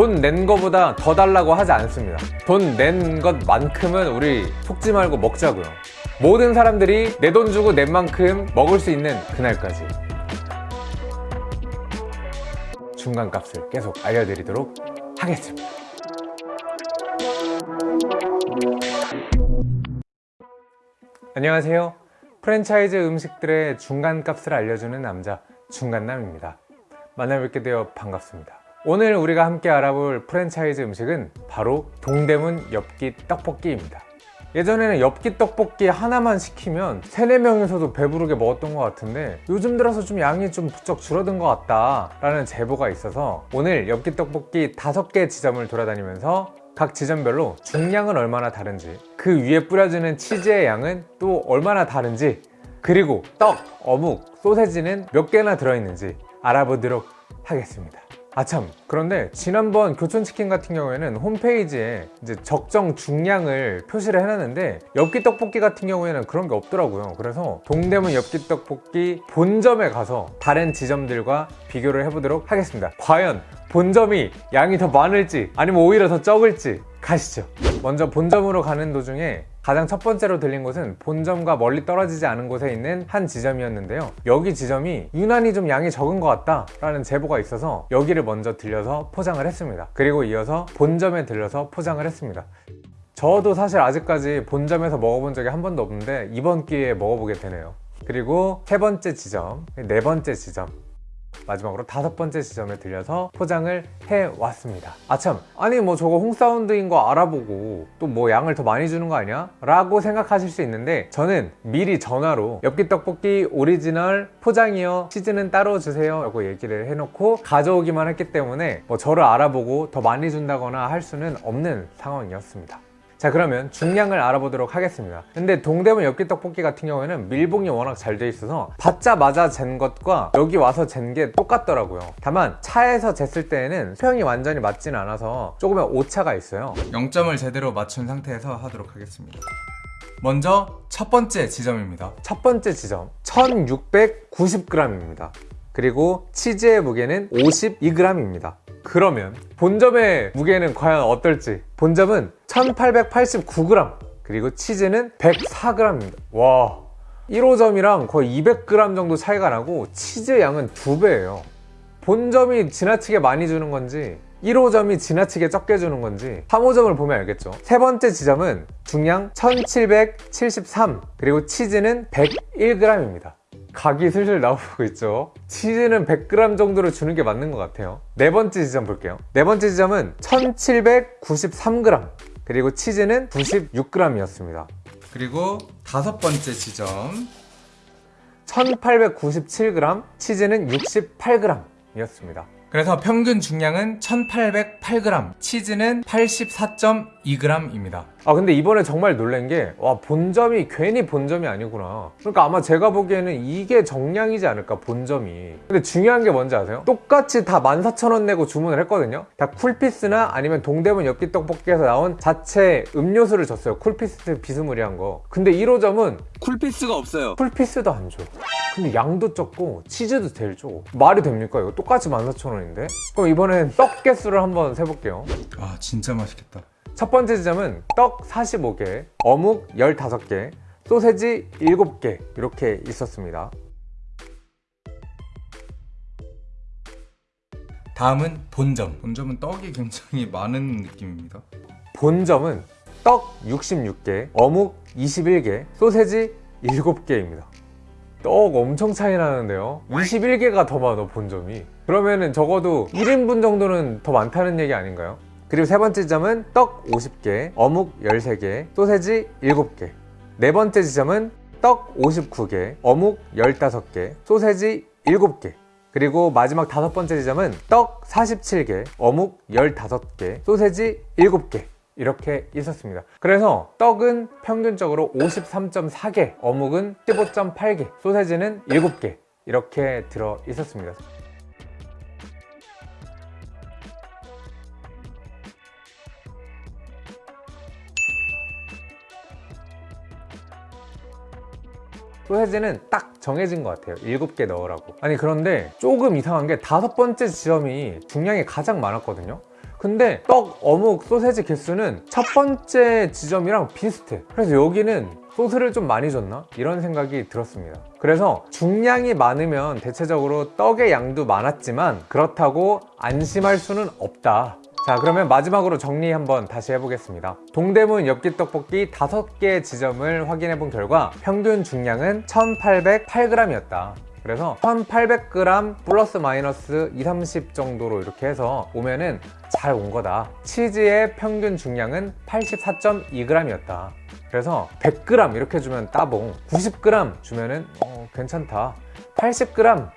돈 낸 거보다 더 달라고 하지 않습니다. 돈 낸 것만큼은 우리 속지 말고 먹자고요. 모든 사람들이 내 돈 주고 낸 만큼 먹을 수 있는 그날까지. 중간값을 계속 알려드리도록 하겠습니다. 안녕하세요. 프랜차이즈 음식들의 중간값을 알려주는 남자 중간남입니다. 만나뵙게 되어 반갑습니다 오늘 우리가 함께 알아볼 프랜차이즈 음식은 바로 동대문 엽기 떡볶이입니다. 예전에는 엽기 떡볶이 하나만 시키면 3, 4명에서도 배부르게 먹었던 것 같은데 요즘 들어서 좀 양이 좀 부쩍 줄어든 것 같다 라는 제보가 있어서 오늘 엽기 떡볶이 5개 지점을 돌아다니면서 각 지점별로 중량은 얼마나 다른지 그 위에 뿌려지는 치즈의 양은 또 얼마나 다른지 그리고 떡, 어묵, 소세지는 몇 개나 들어있는지 알아보도록 하겠습니다 아참. 그런데 지난번 교촌치킨 같은 경우에는 홈페이지에 이제 적정 중량을 표시를 해놨는데 엽기 떡볶이 같은 경우에는 그런 게 없더라고요. 그래서 동대문 엽기 떡볶이 본점에 가서 다른 지점들과 비교를 해보도록 하겠습니다. 과연 본점이 양이 더 많을지 아니면 오히려 더 적을지 가시죠. 먼저 본점으로 가는 도중에 가장 첫 번째로 들린 곳은 본점과 멀리 떨어지지 않은 곳에 있는 한 지점이었는데요. 여기 지점이 유난히 좀 양이 적은 것 같다 라는 제보가 있어서 여기를 먼저 들려서 포장을 했습니다. 그리고 이어서 본점에 들려서 포장을 했습니다. 저도 사실 아직까지 본점에서 먹어본 적이 한 번도 없는데 이번 기회에 먹어보게 되네요. 그리고 세 번째 지점, 네 번째 지점 마지막으로 다섯 번째 지점에 들려서 포장을 해왔습니다 아참 아니 뭐 저거 홍사운드인 거 알아보고 또 뭐 양을 더 많이 주는 거 아니야? 라고 생각하실 수 있는데 저는 미리 전화로 엽기 떡볶이 오리지널 포장이요 치즈는 따로 주세요 라고 얘기를 해놓고 가져오기만 했기 때문에 뭐 저를 알아보고 더 많이 준다거나 할 수는 없는 상황이었습니다 자 그러면 중량을 알아보도록 하겠습니다. 근데 동대문 엽기 떡볶이 같은 경우에는 밀봉이 워낙 잘 돼 있어서 받자마자 잰 것과 여기 와서 잰 게 똑같더라고요. 다만 차에서 쟀을 때에는 수평이 완전히 맞지는 않아서 조금의 오차가 있어요. 0점을 제대로 맞춘 상태에서 하도록 하겠습니다. 먼저 첫 번째 지점입니다. 첫 번째 지점 1690g입니다. 그리고 치즈의 무게는 52g입니다. 그러면 본점의 무게는 과연 어떨지? 본점은 1889g 그리고 치즈는 104g입니다. 와. 1호점이랑 거의 200g 정도 차이가 나고 치즈 양은 두배예요. 본점이 지나치게 많이 주는 건지 1호점이 지나치게 적게 주는 건지 3호점을 보면 알겠죠. 세 번째 지점은 중량 1773 그리고 치즈는 101g입니다. 각이 슬슬 나오고 있죠. 치즈는 100g 정도로 주는 게 맞는 것 같아요. 네 번째 지점 볼게요. 네 번째 지점은 1793g 그리고 치즈는 96g 이었습니다. 그리고 다섯 번째 지점. 1897g 치즈는 68g 이었습니다. 그래서 평균 중량은 1808g 치즈는 84.2g입니다. 아 근데 이번에 정말 놀란 게 와 본점이 괜히 본점이 아니구나. 그러니까 아마 제가 보기에는 이게 정량이지 않을까 본점이. 근데 중요한 게 뭔지 아세요? 똑같이 다 14,000원 내고 주문을 했거든요? 다 쿨피스나 아니면 동대문 엽기 떡볶이에서 나온 자체 음료수를 줬어요. 쿨피스 비스무리한 거. 근데 1호점은 쿨피스가 없어요. 쿨피스도 안 줘. 근데 양도 적고 치즈도 제일 적고 말이 됩니까 이거? 똑같이 14,000원인데? 그럼 이번엔 떡 개수를 한번 세볼게요. 아 진짜 맛있겠다 첫 번째 지점은 떡 45개, 어묵 15개, 소세지 7개 이렇게 있었습니다. 다음은 본점. 본점은 떡이 굉장히 많은 느낌입니다. 본점은 떡 66개, 어묵 21개, 소세지 7개입니다. 떡 엄청 차이 나는데요. 21개가 더 많아 본점이. 그러면은 적어도 1인분 정도는 더 많다는 얘기 아닌가요? 그리고 세 번째 지점은 떡 50개, 어묵 13개, 소세지 7개. 네 번째 지점은 떡 59개, 어묵 15개, 소세지 7개. 그리고 마지막 다섯 번째 지점은 떡 47개, 어묵 15개, 소세지 7개. 이렇게 있었습니다. 그래서 떡은 평균적으로 53.4개, 어묵은 15.8개, 소세지는 7개. 이렇게 들어 있었습니다 소세지는 딱 정해진 것 같아요. 7개 넣으라고. 아니 그런데 조금 이상한 게 다섯 번째 지점이 중량이 가장 많았거든요. 근데 떡, 어묵, 소세지 개수는 첫 번째 지점이랑 비슷해. 그래서 여기는 소스를 좀 많이 줬나? 이런 생각이 들었습니다. 그래서 중량이 많으면 대체적으로 떡의 양도 많았지만 그렇다고 안심할 수는 없다 자 그러면 마지막으로 정리 한번 다시 해보겠습니다. 동대문 엽기 떡볶이 5개 지점을 확인해 본 결과 평균 중량은 1808g이었다. 그래서 1800g 플러스 마이너스 2, 30 정도로 이렇게 해서 오면은 잘 온 거다. 치즈의 평균 중량은 84.2g이었다. 그래서 100g 이렇게 주면 따봉 90g 주면은 어, 괜찮다. 80g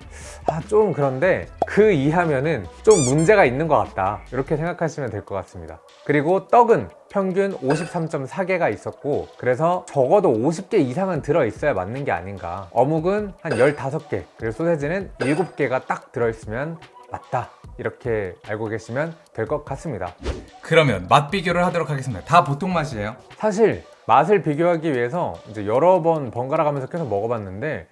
아 좀 그런데 그 이하면은 좀 문제가 있는 것 같다. 이렇게 생각하시면 될 것 같습니다. 그리고 떡은 평균 53.4개가 있었고 그래서 적어도 50개 이상은 들어있어야 맞는 게 아닌가. 어묵은 한 15개 그리고 소세지는 7개가 딱 들어있으면 맞다. 이렇게 알고 계시면 될 것 같습니다. 그러면 맛 비교를 하도록 하겠습니다. 다 보통 맛이에요. 사실 맛을 비교하기 위해서 이제 여러 번 번갈아 가면서 계속 먹어봤는데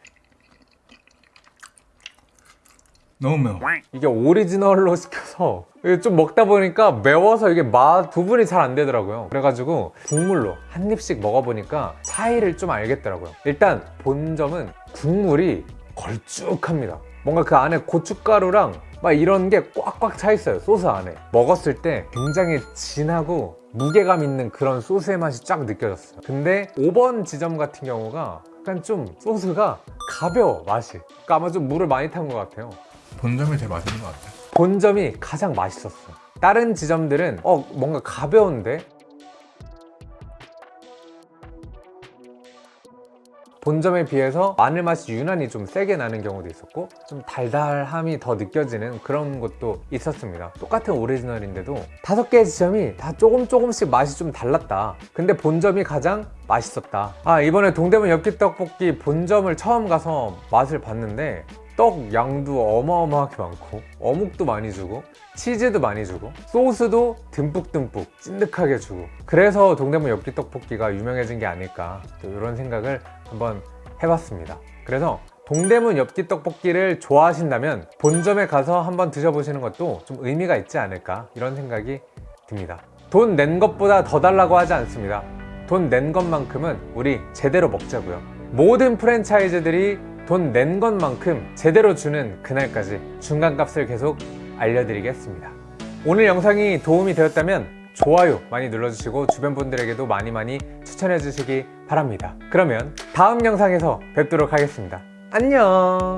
너무 매워. 이게 오리지널로 시켜서 좀 먹다 보니까 매워서 이게 맛 구분이 잘 안 되더라고요. 그래가지고 국물로 한 입씩 먹어보니까 차이를 좀 알겠더라고요. 일단 본점은 국물이 걸쭉합니다. 뭔가 그 안에 고춧가루랑 막 이런 게 꽉꽉 차 있어요 소스 안에. 먹었을 때 굉장히 진하고 무게감 있는 그런 소스의 맛이 쫙 느껴졌어요. 근데 5번 지점 같은 경우가 약간 좀 소스가 가벼워 맛이. 그러니까 아마 좀 물을 많이 탄 것 같아요 본점이 제일 맛있는 것 같아. 본점이 가장 맛있었어. 다른 지점들은 어 뭔가 가벼운데 본점에 비해서 마늘 맛이 유난히 좀 세게 나는 경우도 있었고 좀 달달함이 더 느껴지는 그런 것도 있었습니다 똑같은 오리지널인데도 다섯 개의 지점이 다 조금 조금씩 맛이 좀 달랐다 근데 본점이 가장 맛있었다 아 이번에 동대문 엽기떡볶이 본점을 처음 가서 맛을 봤는데 떡 양도 어마어마하게 많고 어묵도 많이 주고 치즈도 많이 주고 소스도 듬뿍듬뿍 찐득하게 주고. 그래서 동대문 엽기 떡볶이가 유명해진 게 아닐까 또 이런 생각을 한번 해봤습니다. 그래서 동대문 엽기 떡볶이를 좋아하신다면 본점에 가서 한번 드셔보시는 것도 좀 의미가 있지 않을까 이런 생각이 듭니다. 돈 낸 것보다 더 달라고 하지 않습니다. 돈 낸 것만큼은 우리 제대로 먹자고요. 모든 프랜차이즈들이 돈 낸 것만큼 제대로 주는 그날까지 중간값을 계속 알려드리겠습니다. 오늘 영상이 도움이 되었다면 좋아요 많이 눌러주시고 주변 분들에게도 많이 많이 추천해 주시기 바랍니다. 그러면 다음 영상에서 뵙도록 하겠습니다. 안녕